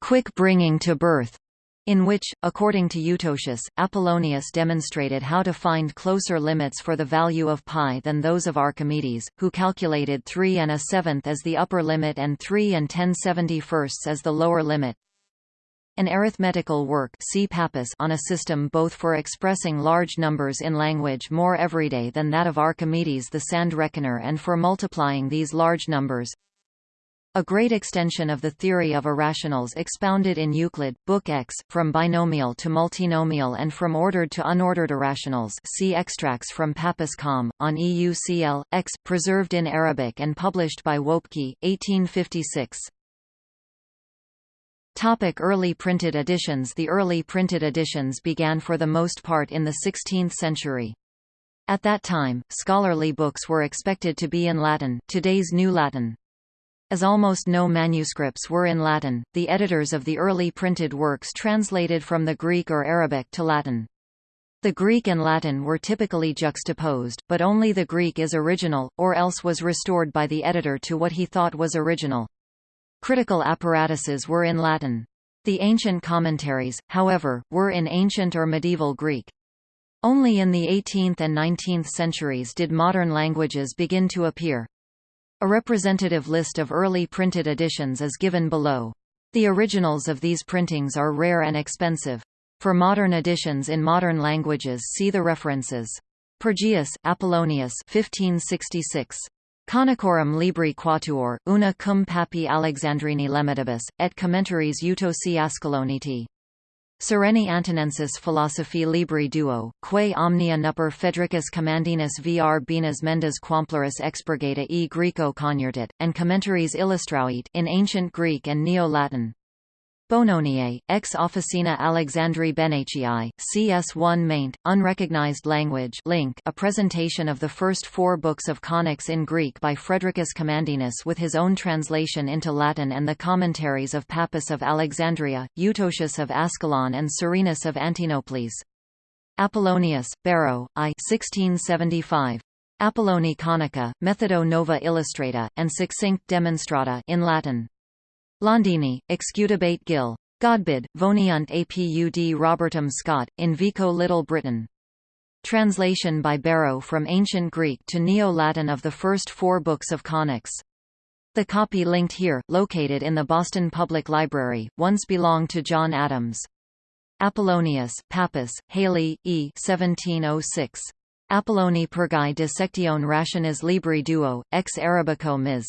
Quick bringing to birth in which, according to Eutocius, Apollonius demonstrated how to find closer limits for the value of pi than those of Archimedes, who calculated 3 and a seventh as the upper limit and 3 and 10 71 as the lower limit. An arithmetical work see Pappus on a system both for expressing large numbers in language more everyday than that of Archimedes the sand reckoner and for multiplying these large numbers, a great extension of the theory of irrationals expounded in Euclid, Book X, from binomial to multinomial and from ordered to unordered irrationals see extracts from Pappus Com, on EUCL, X, preserved in Arabic and published by Woepcke, 1856. Topic early printed editions The early printed editions began for the most part in the 16th century. At that time, scholarly books were expected to be in Latin today's New Latin. As almost no manuscripts were in Latin, the editors of the early printed works translated from the Greek or Arabic to Latin. The Greek and Latin were typically juxtaposed, but only the Greek is original, or else was restored by the editor to what he thought was original. Critical apparatuses were in Latin. The ancient commentaries, however, were in ancient or medieval Greek. Only in the 18th and 19th centuries did modern languages begin to appear. A representative list of early printed editions is given below. The originals of these printings are rare and expensive. For modern editions in modern languages see the references. Pergaeus, Apollonius 1566. Conicorum Libri Quatuor, una cum Pappi Alexandrini lemmatibus, et commentaries Eutocii Ascaloniti. Sereni Antonensis Philosophi Libri Duo, quae omnia nuper Federicus Commandinus Urbinas Mendes Quamplurus expurgata e Greco convertit, and commentaries illustrauit in Ancient Greek and Neo-Latin. Bononiae, ex officina Alexandri Benachii, CS1 maint, unrecognized language link a presentation of the first four books of conics in Greek by Fredericus Commandinus with his own translation into Latin and the commentaries of Pappus of Alexandria, Eutocius of Ascalon and Serenus of Antinopolis. Apollonius, Barrow, I 1675. Apolloni Conica, Methodo Nova Illustrata, and Succinct Demonstrata in Latin. Londini, Excudabate Gill. Godbid, Voniunt Apud Robertum Scott, in Vico Little Britain. Translation by Barrow from Ancient Greek to Neo-Latin of the first four books of conics. The copy linked here, located in the Boston Public Library, once belonged to John Adams. Apollonius, Pappus, Halley, E. 1706. Apolloni Pergae dissectione rationis libri duo, ex Arabico mis.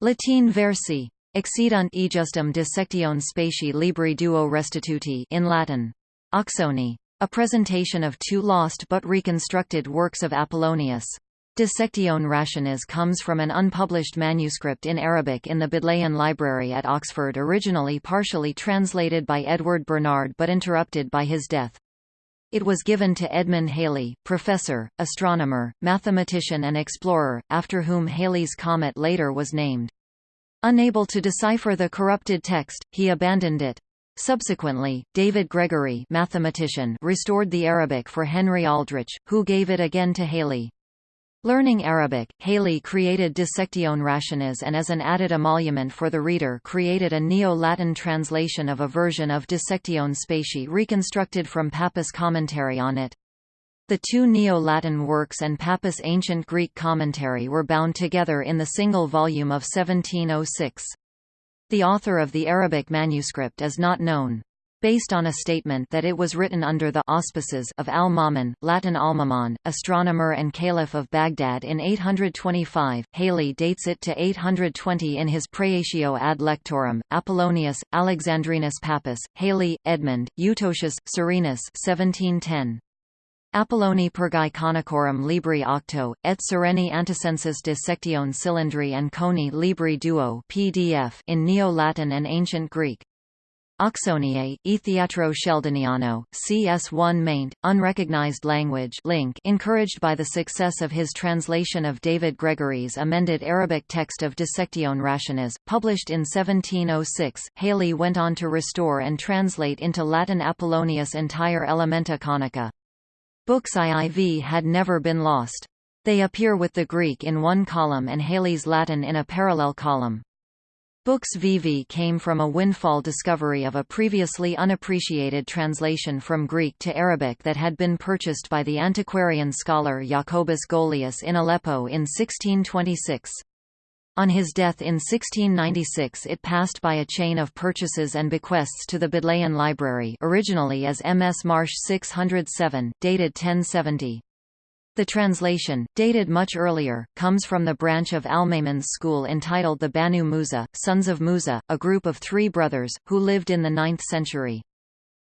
Latin versi. Excedunt ejustum dissectione spati libri duo restituti in Latin. Oxoni. A presentation of two lost but reconstructed works of Apollonius. Dissectione Rationis comes from an unpublished manuscript in Arabic in the Bodleian Library at Oxford originally partially translated by Edward Bernard but interrupted by his death. It was given to Edmund Halley, professor, astronomer, mathematician and explorer, after whom Halley's comet later was named. Unable to decipher the corrupted text, he abandoned it. Subsequently, David Gregory mathematician restored the Arabic for Henry Aldrich, who gave it again to Halley. Learning Arabic, Halley created Dissectione Rationis and as an added emolument for the reader created a Neo-Latin translation of a version of Dissectione Spati reconstructed from Pappus' commentary on it. The two Neo-Latin works and Pappus' ancient Greek commentary were bound together in the single volume of 1706. The author of the Arabic manuscript is not known. Based on a statement that it was written under the auspices of al-Ma'mun, Latin Almamon, astronomer and caliph of Baghdad in 825, Halley dates it to 820 in his Praetio ad lectorum, Apollonius, Alexandrinus Pappus, Halley, Edmund, Eutocius, Serenus 1710. Apolloni Pergae Conicorum Libri Octo, et Sereni Anticensus de Sectione Cylindri and Coni Libri Duo PDF in Neo-Latin and Ancient Greek. Oxoniae, E Theatro Sheldoniano, CS1 maint, unrecognized language link encouraged by the success of his translation of David Gregory's amended Arabic text of Dissectione Rationis, published in 1706, Halley went on to restore and translate into Latin Apollonius' entire Elementa Conica. Books IIV had never been lost. They appear with the Greek in one column and Halley's Latin in a parallel column. Books VV came from a windfall discovery of a previously unappreciated translation from Greek to Arabic that had been purchased by the antiquarian scholar Jacobus Golius in Aleppo in 1626. On his death in 1696 it passed by a chain of purchases and bequests to the Bodleian Library originally as MS Marsh 607, dated 1070. The translation, dated much earlier, comes from the branch of Al-Ma'mun's school entitled the Banu Musa, Sons of Musa, a group of three brothers, who lived in the 9th century.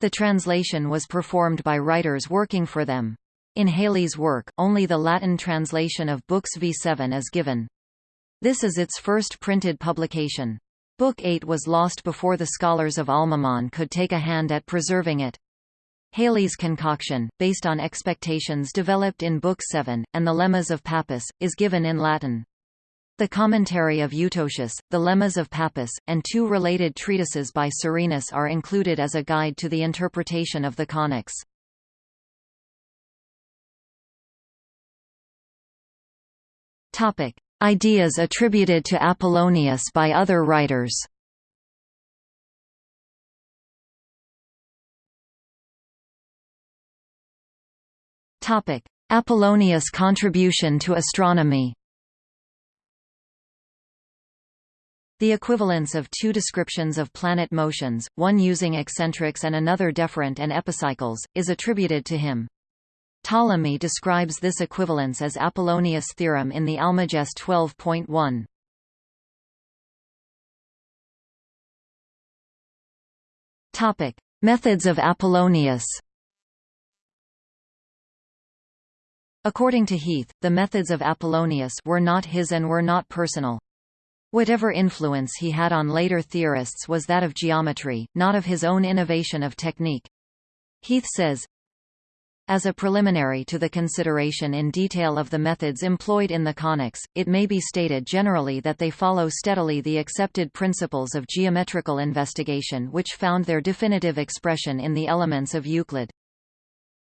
The translation was performed by writers working for them. In Halley's work, only the Latin translation of Books V7 is given. This is its first printed publication. Book 8 was lost before the scholars of Al-Ma'mun could take a hand at preserving it. Halley's concoction, based on expectations developed in Book 7, and the Lemmas of Pappus, is given in Latin. The commentary of Eutocius, the Lemmas of Pappus, and two related treatises by Serenus are included as a guide to the interpretation of the conics. Ideas attributed to Apollonius by other writers Apollonius' contribution to astronomy. The equivalence of two descriptions of planet motions, one using eccentrics and another deferent and epicycles, is attributed to him. Ptolemy describes this equivalence as Apollonius' theorem in the Almagest 12.1. Topic: Methods of Apollonius. According to Heath, the methods of Apollonius were not his and were not personal. Whatever influence he had on later theorists was that of geometry, not of his own innovation of technique. Heath says, as a preliminary to the consideration in detail of the methods employed in the conics, it may be stated generally that they follow steadily the accepted principles of geometrical investigation which found their definitive expression in the elements of Euclid.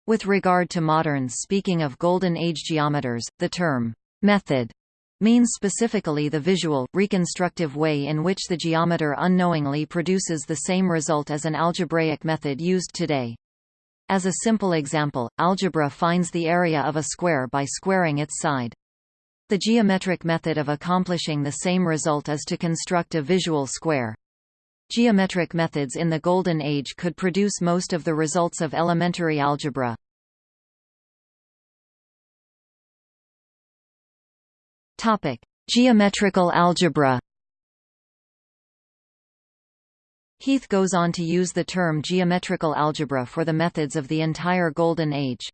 With regard to moderns speaking of Golden Age geometers, the term method means specifically the visual, reconstructive way in which the geometer unknowingly produces the same result as an algebraic method used today. As a simple example, algebra finds the area of a square by squaring its side. The geometric method of accomplishing the same result is to construct a visual square. Geometric methods in the Golden Age could produce most of the results of elementary algebra. Topic: Geometrical algebra. Heath goes on to use the term geometrical algebra for the methods of the entire Golden Age.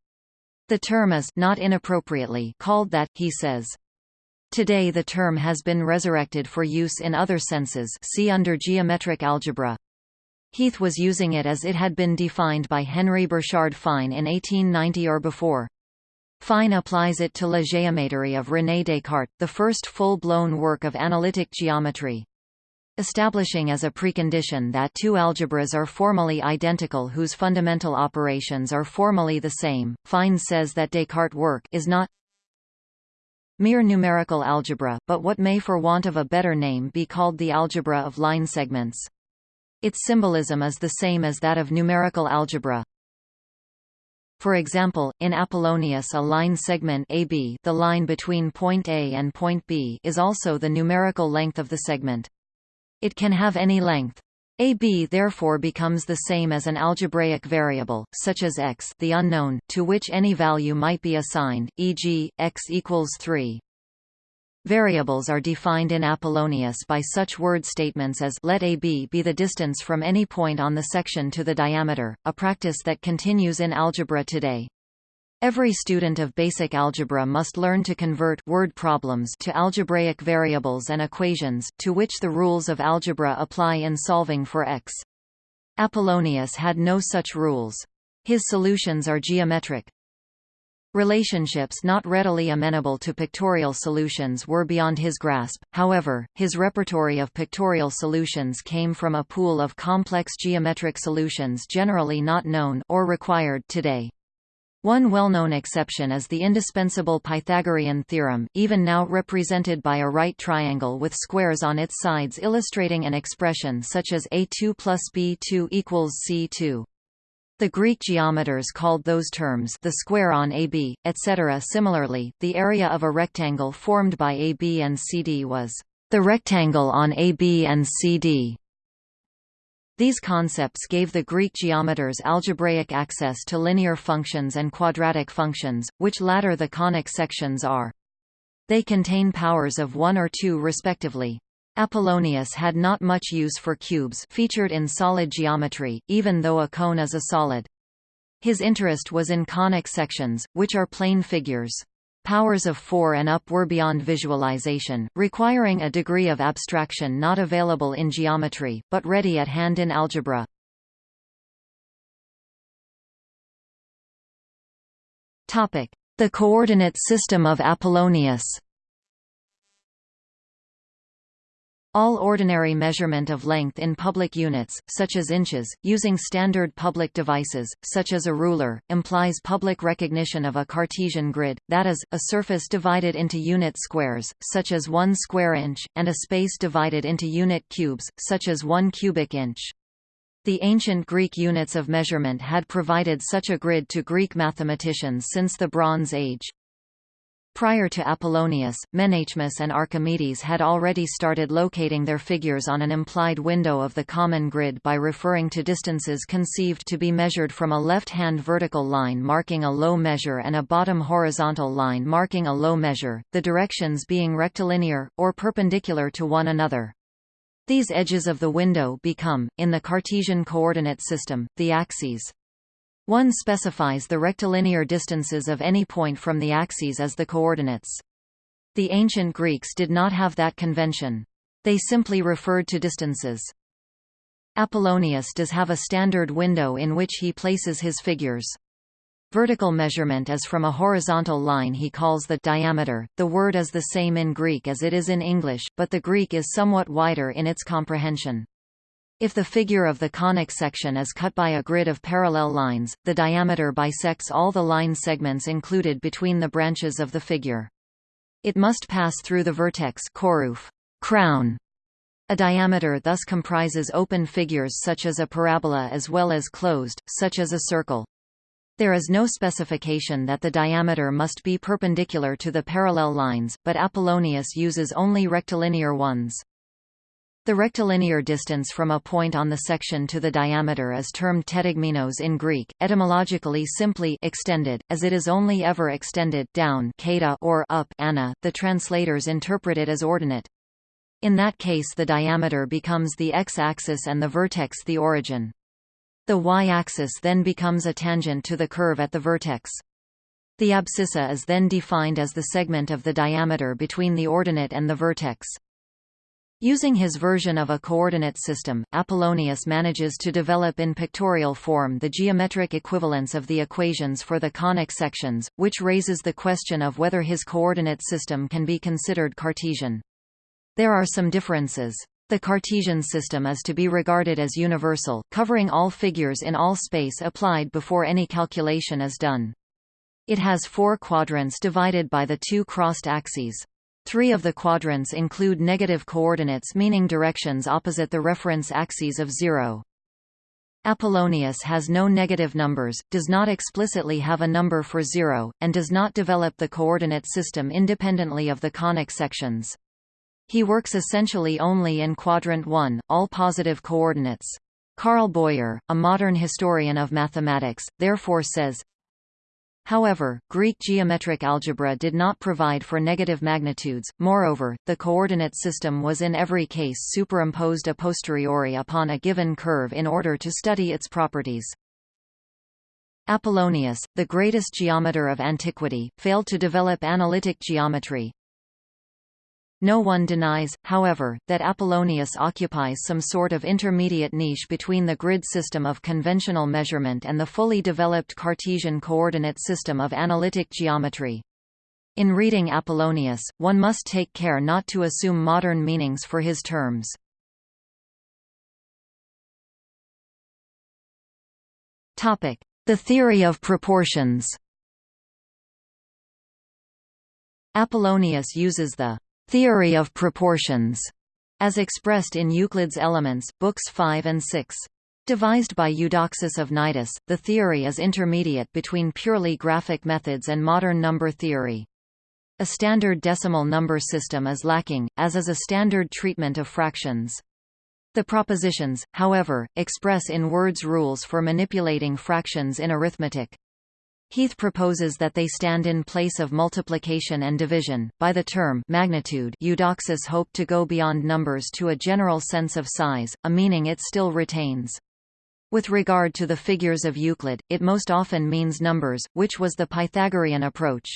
The term is not inappropriately called that, he says. Today the term has been resurrected for use in other senses see under geometric algebra. Heath was using it as it had been defined by Henry Burchard Fine in 1890 or before. Fine applies it to La géométrie of René Descartes, the first full-blown work of analytic geometry. Establishing as a precondition that two algebras are formally identical whose fundamental operations are formally the same, Fine says that Descartes' work is not mere numerical algebra, but what may for want of a better name be called the algebra of line segments. Its symbolism is the same as that of numerical algebra. For example, in Apollonius a line segment AB the line between point A and point B is also the numerical length of the segment. It can have any length. AB therefore becomes the same as an algebraic variable, such as x the unknown, to which any value might be assigned, e.g., x equals 3. Variables are defined in Apollonius by such word statements as let AB be the distance from any point on the section to the diameter, a practice that continues in algebra today. Every student of basic algebra must learn to convert word problems to algebraic variables and equations, to which the rules of algebra apply in solving for x. Apollonius had no such rules. His solutions are geometric. Relationships not readily amenable to pictorial solutions were beyond his grasp, however, his repertory of pictorial solutions came from a pool of complex geometric solutions generally not known or required today. One well-known exception is the indispensable Pythagorean theorem, even now represented by a right triangle with squares on its sides illustrating an expression such as a2 plus b2 equals c2. The Greek geometers called those terms the square on AB, etc. Similarly, the area of a rectangle formed by AB and CD was the rectangle on AB and CD. These concepts gave the Greek geometers algebraic access to linear functions and quadratic functions, which latter the conic sections are. They contain powers of 1 or 2 respectively. Apollonius had not much use for cubes featured in solid geometry, even though a cone is a solid. His interest was in conic sections, which are plane figures. Powers of 4 and up were beyond visualization, requiring a degree of abstraction not available in geometry, but ready at hand in algebra. The coordinate system of Apollonius All ordinary measurement of length in public units, such as inches, using standard public devices, such as a ruler, implies public recognition of a Cartesian grid, that is, a surface divided into unit squares, such as 1 square inch, and a space divided into unit cubes, such as 1 cubic inch. The ancient Greek units of measurement had provided such a grid to Greek mathematicians since the Bronze Age. Prior to Apollonius, Menaechmus and Archimedes had already started locating their figures on an implied window of the common grid by referring to distances conceived to be measured from a left-hand vertical line marking a low measure and a bottom horizontal line marking a low measure, the directions being rectilinear, or perpendicular to one another. These edges of the window become, in the Cartesian coordinate system, the axes. One specifies the rectilinear distances of any point from the axes as the coordinates. The ancient Greeks did not have that convention. They simply referred to distances. Apollonius does have a standard window in which he places his figures. Vertical measurement is from a horizontal line he calls the diameter. The word is the same in Greek as it is in English, but the Greek is somewhat wider in its comprehension. If the figure of the conic section is cut by a grid of parallel lines, the diameter bisects all the line segments included between the branches of the figure. It must pass through the vertex choroof, crown. A diameter thus comprises open figures such as a parabola as well as closed, such as a circle. There is no specification that the diameter must be perpendicular to the parallel lines, but Apollonius uses only rectilinear ones. The rectilinear distance from a point on the section to the diameter is termed tetigmenos in Greek, etymologically simply extended, as it is only ever extended down or up ana, the translators interpret it as ordinate. In that case the diameter becomes the x-axis and the vertex the origin. The y-axis then becomes a tangent to the curve at the vertex. The abscissa is then defined as the segment of the diameter between the ordinate and the vertex. Using his version of a coordinate system, Apollonius manages to develop in pictorial form the geometric equivalence of the equations for the conic sections, which raises the question of whether his coordinate system can be considered Cartesian. There are some differences. The Cartesian system is to be regarded as universal, covering all figures in all space applied before any calculation is done. It has four quadrants divided by the two crossed axes. Three of the quadrants include negative coordinates meaning directions opposite the reference axes of zero. Apollonius has no negative numbers, does not explicitly have a number for zero, and does not develop the coordinate system independently of the conic sections. He works essentially only in quadrant 1, all positive coordinates. Carl Boyer, a modern historian of mathematics, therefore says, However, Greek geometric algebra did not provide for negative magnitudes, moreover, the coordinate system was in every case superimposed a posteriori upon a given curve in order to study its properties. Apollonius, the greatest geometer of antiquity, failed to develop analytic geometry, no one denies, however, that Apollonius occupies some sort of intermediate niche between the grid system of conventional measurement and the fully developed Cartesian coordinate system of analytic geometry. In reading Apollonius, one must take care not to assume modern meanings for his terms. The theory of proportions Apollonius uses the theory of proportions as expressed in Euclid's Elements, Books 5 and 6. Devised by Eudoxus of Cnidus, the theory is intermediate between purely graphic methods and modern number theory. A standard decimal number system is lacking, as is a standard treatment of fractions. The propositions, however, express in words rules for manipulating fractions in arithmetic. Heath proposes that they stand in place of multiplication and division. By the term magnitude, Eudoxus hoped to go beyond numbers to a general sense of size, a meaning it still retains. With regard to the figures of Euclid, it most often means numbers, which was the Pythagorean approach.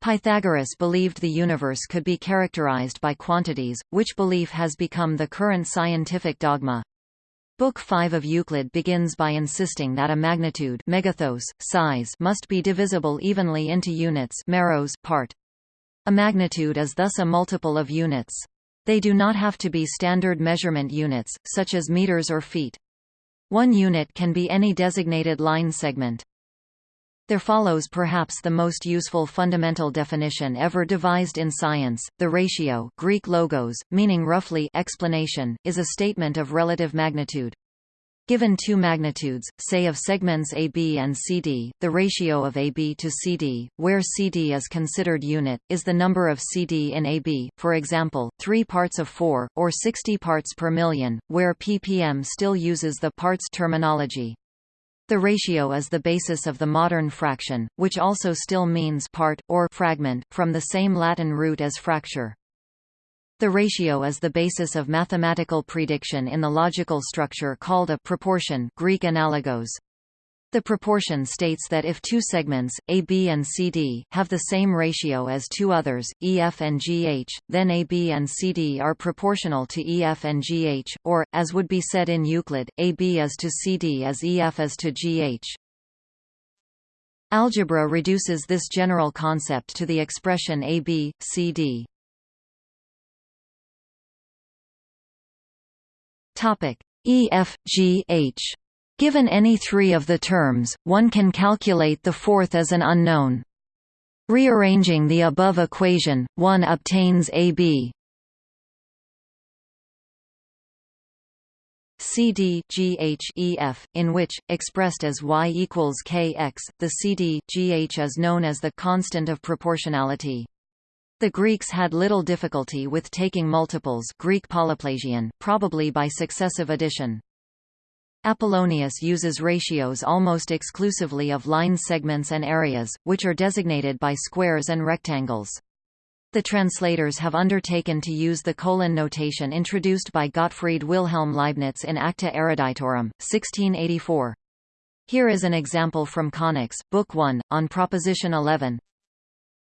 Pythagoras believed the universe could be characterized by quantities, which belief has become the current scientific dogma. Book 5 of Euclid begins by insisting that a magnitude megathos, size must be divisible evenly into units meros part. A magnitude is thus a multiple of units. They do not have to be standard measurement units, such as meters or feet. One unit can be any designated line segment. There follows perhaps the most useful fundamental definition ever devised in science. The ratio Greek logos, meaning roughly explanation, is a statement of relative magnitude. Given two magnitudes, say of segments AB and CD, the ratio of AB to CD, where CD is considered unit, is the number of CD in AB, for example, 3 parts of 4, or 60 parts per million, where ppm still uses the parts terminology. The ratio is the basis of the modern fraction, which also still means part, or fragment, from the same Latin root as fracture. The ratio is the basis of mathematical prediction in the logical structure called a proportion Greek analogos. The proportion states that if two segments, AB and CD, have the same ratio as two others, EF and GH, then AB and CD are proportional to EF and GH, or, as would be said in Euclid, AB is to CD as EF is to GH. Algebra reduces this general concept to the expression AB, CD. EF, GH Given any three of the terms, one can calculate the fourth as an unknown. Rearranging the above equation, one obtains AB CD GH in which, expressed as y equals kx, the CD GH is known as the constant of proportionality. The Greeks had little difficulty with taking multiples Greek polyplasian, probably by successive addition. Apollonius uses ratios almost exclusively of line segments and areas, which are designated by squares and rectangles. The translators have undertaken to use the colon notation introduced by Gottfried Wilhelm Leibniz in Acta Eruditorum, 1684. Here is an example from Conics, Book 1, on Proposition 11.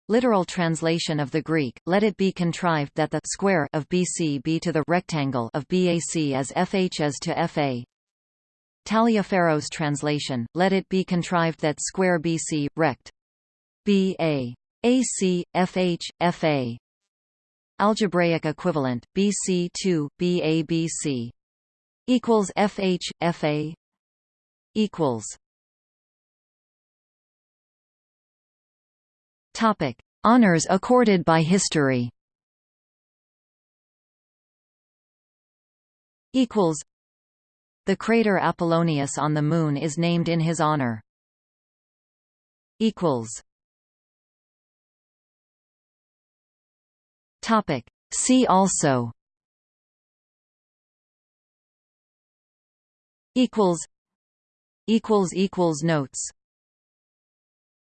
Literal translation of the Greek, let it be contrived that the square of BC be to the rectangle of BAC as FH is to FA, Taliaferro's translation, let it be contrived that square BC, rect. BA. AC, FH, FA. Algebraic equivalent, BC2, BABC. Equals FH, FA. Equals. Topic. Honors accorded by history Equals the crater Apollonius on the Moon is named in his honor. Topic. See also Equals Equals equals Notes